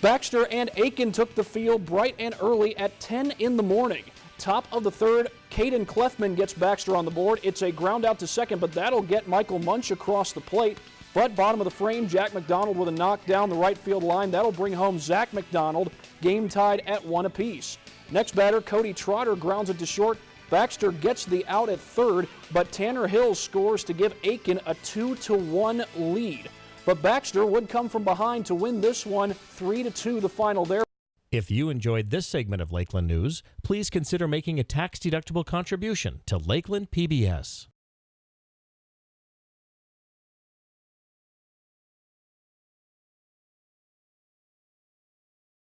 Baxter and Aitkin took the field bright and early at 10 in the morning. Top of the third, Caden Clefman gets Baxter on the board. It's a ground out to second, but that'll get Michael Munch across the plate. But bottom of the frame, Jack McDonald with a knock down the right field line. That'll bring home Zach McDonald. Game tied at one apiece. Next batter, Cody Trotter grounds it to short. Baxter gets the out at third, but Tanner Hill scores to give Aitkin a 2 to 1 lead. But Baxter would come from behind to win this one 3 to 2 the final there. If you enjoyed this segment of Lakeland News, please consider making a tax-deductible contribution to Lakeland PBS.